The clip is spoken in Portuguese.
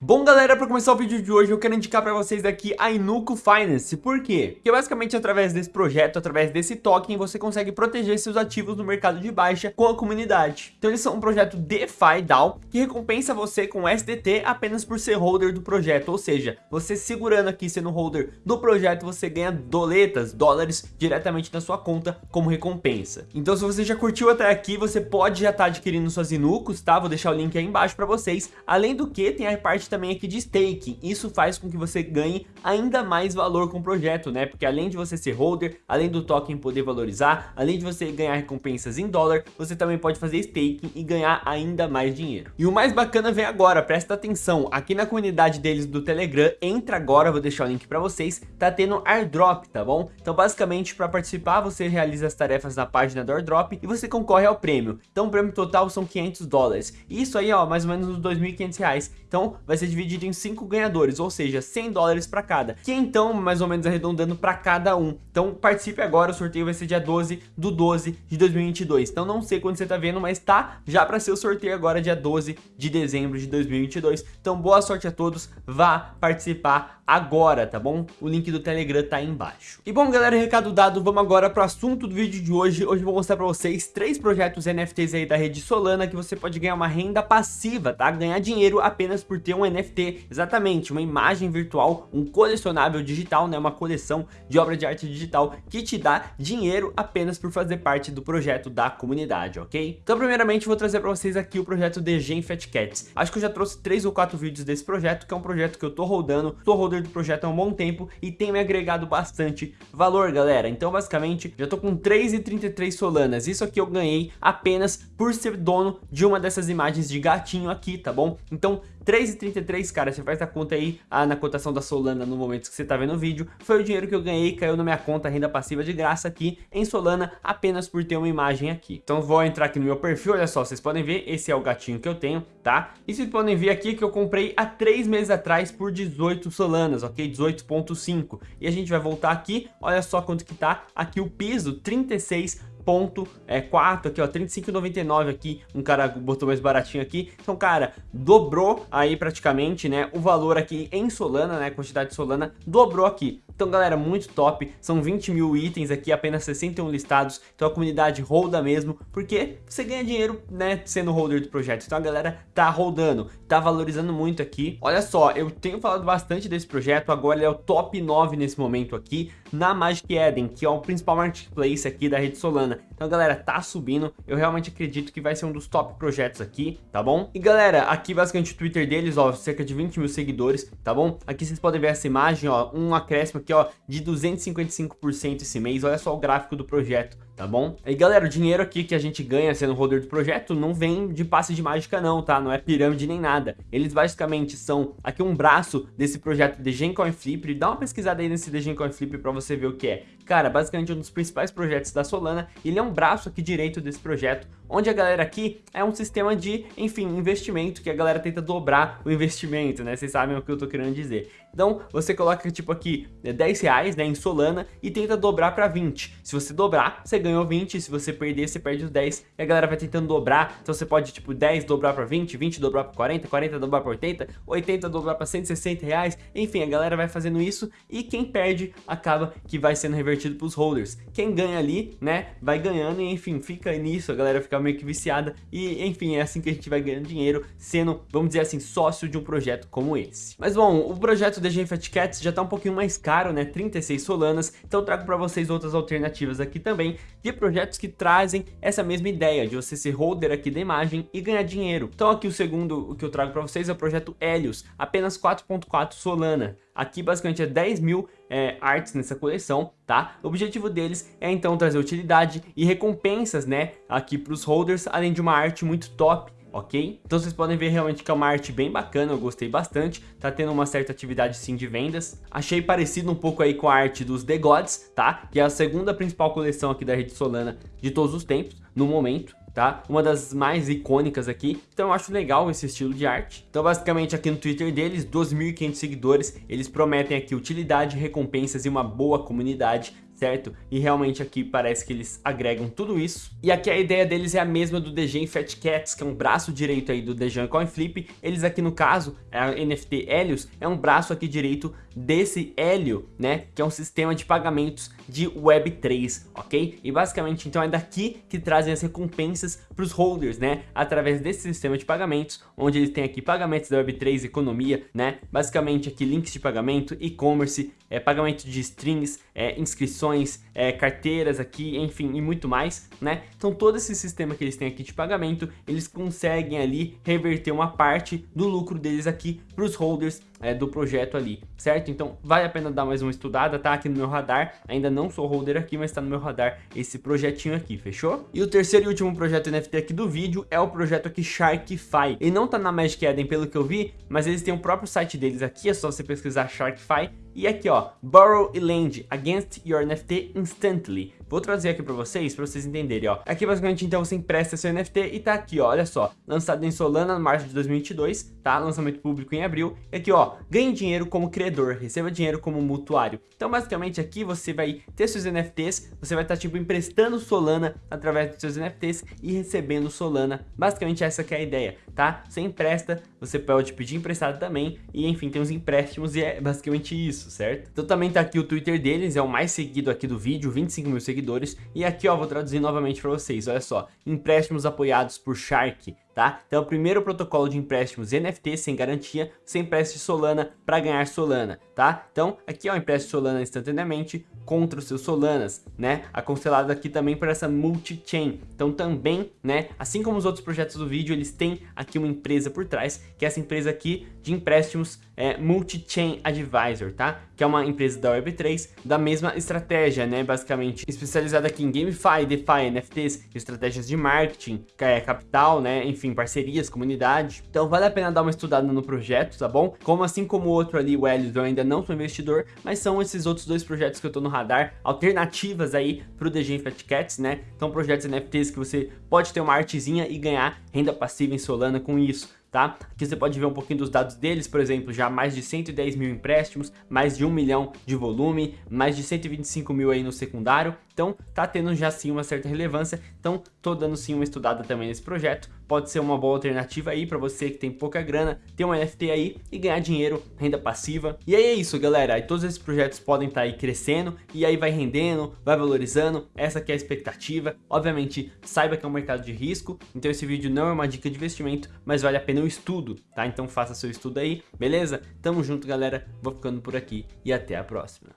Bom galera, para começar o vídeo de hoje eu quero indicar para vocês aqui a Inuco Finance, por quê? Porque basicamente através desse projeto, através desse token, você consegue proteger seus ativos no mercado de baixa com a comunidade. Então eles são um projeto DeFi DAO que recompensa você com SDT apenas por ser holder do projeto, ou seja, você segurando aqui sendo holder do projeto, você ganha doletas, dólares diretamente na sua conta como recompensa. Então se você já curtiu até aqui, você pode já estar tá adquirindo suas Inucos, tá? Vou deixar o link aí embaixo para vocês. Além do que, tem a parte também aqui de staking. Isso faz com que você ganhe ainda mais valor com o projeto, né? Porque além de você ser holder, além do token poder valorizar, além de você ganhar recompensas em dólar, você também pode fazer staking e ganhar ainda mais dinheiro. E o mais bacana vem agora, presta atenção, aqui na comunidade deles do Telegram, entra agora, vou deixar o link para vocês, tá tendo airdrop, tá bom? Então basicamente para participar você realiza as tarefas na página do airdrop e você concorre ao prêmio. Então o prêmio total são 500 dólares. Isso aí ó, mais ou menos uns 2.500 reais. Então vai ser dividido em 5 ganhadores, ou seja, 100 dólares para cada, que então mais ou menos arredondando para cada um. Então participe agora, o sorteio vai ser dia 12 do 12 de 2022. Então não sei quando você tá vendo, mas tá já para ser o sorteio agora dia 12 de dezembro de 2022. Então boa sorte a todos, vá participar agora, tá bom? O link do Telegram tá aí embaixo. E bom galera, recado dado, vamos agora pro assunto do vídeo de hoje. Hoje eu vou mostrar para vocês três projetos NFTs aí da rede Solana que você pode ganhar uma renda passiva, tá? Ganhar dinheiro apenas por ter um NFT exatamente uma imagem virtual, um colecionável digital, né, uma coleção de obra de arte digital que te dá dinheiro apenas por fazer parte do projeto da comunidade, ok? Então primeiramente vou trazer para vocês aqui o projeto Gen Fat Cats. Acho que eu já trouxe três ou quatro vídeos desse projeto, que é um projeto que eu tô rodando, tô holder do projeto há um bom tempo e tem me agregado bastante valor, galera. Então basicamente já tô com 3,33 solanas, isso aqui eu ganhei apenas por ser dono de uma dessas imagens de gatinho aqui, tá bom? Então 3,33, cara, você faz a conta aí ah, na cotação da Solana no momento que você tá vendo o vídeo, foi o dinheiro que eu ganhei, caiu na minha conta renda passiva de graça aqui em Solana, apenas por ter uma imagem aqui. Então vou entrar aqui no meu perfil, olha só, vocês podem ver, esse é o gatinho que eu tenho, tá? E vocês podem ver aqui que eu comprei há 3 meses atrás por 18 Solanas, ok? 18.5. E a gente vai voltar aqui, olha só quanto que tá aqui o piso, 36 ponto é, 4 aqui, ó, 35,99 aqui, um cara botou mais baratinho aqui. Então, cara, dobrou aí praticamente, né, o valor aqui em Solana, né, quantidade de Solana, dobrou aqui. Então, galera, muito top. São 20 mil itens aqui, apenas 61 listados. Então, a comunidade holda mesmo, porque você ganha dinheiro, né, sendo holder do projeto. Então, a galera tá holdando, tá valorizando muito aqui. Olha só, eu tenho falado bastante desse projeto, agora ele é o top 9 nesse momento aqui, na Magic Eden, que é o principal marketplace aqui da rede Solana. Então, galera, tá subindo. Eu realmente acredito que vai ser um dos top projetos aqui, tá bom? E, galera, aqui basicamente o Twitter deles, ó, cerca de 20 mil seguidores, tá bom? Aqui vocês podem ver essa imagem, ó, um acréscimo aqui, ó, de 255% esse mês. Olha só o gráfico do projeto tá bom? E galera, o dinheiro aqui que a gente ganha sendo holder do projeto não vem de passe de mágica não, tá? Não é pirâmide nem nada. Eles basicamente são aqui um braço desse projeto de Gencoin Flip. Dá uma pesquisada aí nesse de Gencoin Flip pra você ver o que é. Cara, basicamente um dos principais projetos da Solana. Ele é um braço aqui direito desse projeto, onde a galera aqui é um sistema de, enfim, investimento, que a galera tenta dobrar o investimento, né? Vocês sabem o que eu tô querendo dizer. Então, você coloca tipo aqui 10 reais, né, em Solana e tenta dobrar para 20. Se você dobrar, você ganhou 20, se você perder, você perde os 10 e a galera vai tentando dobrar. Então você pode tipo 10 dobrar para 20, 20 dobrar para 40, 40 dobrar para 80, 80 dobrar para 160 reais. Enfim, a galera vai fazendo isso e quem perde acaba que vai sendo revertido para os holders. Quem ganha ali, né, vai ganhando e enfim, fica nisso, a galera fica meio que viciada e enfim, é assim que a gente vai ganhando dinheiro, sendo, vamos dizer assim, sócio de um projeto como esse. Mas bom, o projeto da Fat Cats já tá um pouquinho mais caro, né, 36 solanas, então trago para vocês outras alternativas aqui também de projetos que trazem essa mesma ideia de você ser holder aqui da imagem e ganhar dinheiro. Então aqui o segundo que eu trago para vocês é o projeto Helios, apenas 4.4 solana. Aqui basicamente é 10 mil é, artes nessa coleção, tá? O objetivo deles é então trazer utilidade e recompensas, né, aqui para os holders, além de uma arte muito top ok? Então vocês podem ver realmente que é uma arte bem bacana, eu gostei bastante, tá tendo uma certa atividade sim de vendas. Achei parecido um pouco aí com a arte dos The Gods, tá? Que é a segunda principal coleção aqui da rede Solana de todos os tempos, no momento. Tá? Uma das mais icônicas aqui, então eu acho legal esse estilo de arte. Então basicamente aqui no Twitter deles, 2.500 seguidores, eles prometem aqui utilidade, recompensas e uma boa comunidade certo? E realmente aqui parece que eles agregam tudo isso. E aqui a ideia deles é a mesma do Dejan Fat Cats, que é um braço direito aí do Dejan Coin Flip. Eles aqui no caso, a NFT Helios, é um braço aqui direito desse Helio, né? Que é um sistema de pagamentos de Web3, ok? E basicamente então é daqui que trazem as recompensas para os holders, né? Através desse sistema de pagamentos, onde eles têm aqui pagamentos da Web3, economia, né? Basicamente aqui links de pagamento, e-commerce, é, pagamento de strings, é, inscrições, é, carteiras aqui, enfim, e muito mais, né? Então todo esse sistema que eles têm aqui de pagamento, eles conseguem ali reverter uma parte do lucro deles aqui para os holders é, do projeto ali, certo? Então vale a pena dar mais uma estudada, tá? Aqui no meu radar, ainda não sou holder aqui, mas tá no meu radar esse projetinho aqui, fechou? E o terceiro e último projeto NFT aqui do vídeo é o projeto aqui Sharkify. Ele não tá na Magic Eden pelo que eu vi, mas eles têm o próprio site deles aqui, é só você pesquisar Sharkify e aqui ó, Borrow e Lend Against Your NFT Instantly. Vou trazer aqui para vocês, para vocês entenderem, ó. Aqui basicamente então você empresta seu NFT e tá aqui, ó, olha só. Lançado em Solana no março de 2022, tá? Lançamento público em abril. E aqui, ó, ganhe dinheiro como criador, receba dinheiro como mutuário. Então basicamente aqui você vai ter seus NFTs, você vai estar tá, tipo emprestando Solana através dos seus NFTs e recebendo Solana. Basicamente essa que é a ideia, tá? Você empresta, você pode pedir emprestado também e enfim, tem os empréstimos e é basicamente isso, certo? Então também tá aqui o Twitter deles, é o mais seguido aqui do vídeo, 25 mil seguidores. E aqui ó, vou traduzir novamente para vocês, olha só, empréstimos apoiados por Shark, tá? Então, o primeiro protocolo de empréstimos NFT sem garantia, sem empreste Solana para ganhar Solana, tá? Então, aqui ó, empreste Solana instantaneamente contra os seus Solanas, né? Aconselado aqui também por essa multi-chain. Então, também, né, assim como os outros projetos do vídeo, eles têm aqui uma empresa por trás, que é essa empresa aqui de empréstimos é, Multi-Chain Advisor, tá? Que é uma empresa da Web3 da mesma estratégia, né? Basicamente, especializada aqui em GameFi, DeFi, NFTs, estratégias de marketing, é, capital, né? Enfim, enfim, parcerias, comunidade. Então vale a pena dar uma estudada no projeto, tá bom? Como assim como o outro ali, o Helios, eu ainda não sou investidor, mas são esses outros dois projetos que eu tô no radar, alternativas aí pro DG Fat Cats, né? Então projetos NFTs que você pode ter uma artezinha e ganhar renda passiva em Solana com isso tá? Aqui você pode ver um pouquinho dos dados deles, por exemplo, já mais de 110 mil empréstimos, mais de 1 milhão de volume, mais de 125 mil aí no secundário, então tá tendo já sim uma certa relevância, então tô dando sim uma estudada também nesse projeto, pode ser uma boa alternativa aí para você que tem pouca grana, ter um NFT aí e ganhar dinheiro, renda passiva. E aí é isso galera, aí todos esses projetos podem estar tá aí crescendo e aí vai rendendo, vai valorizando, essa que é a expectativa. Obviamente saiba que é um mercado de risco, então esse vídeo não é uma dica de investimento, mas vale a pena o estudo, tá? Então faça seu estudo aí, beleza? Tamo junto galera, vou ficando por aqui e até a próxima.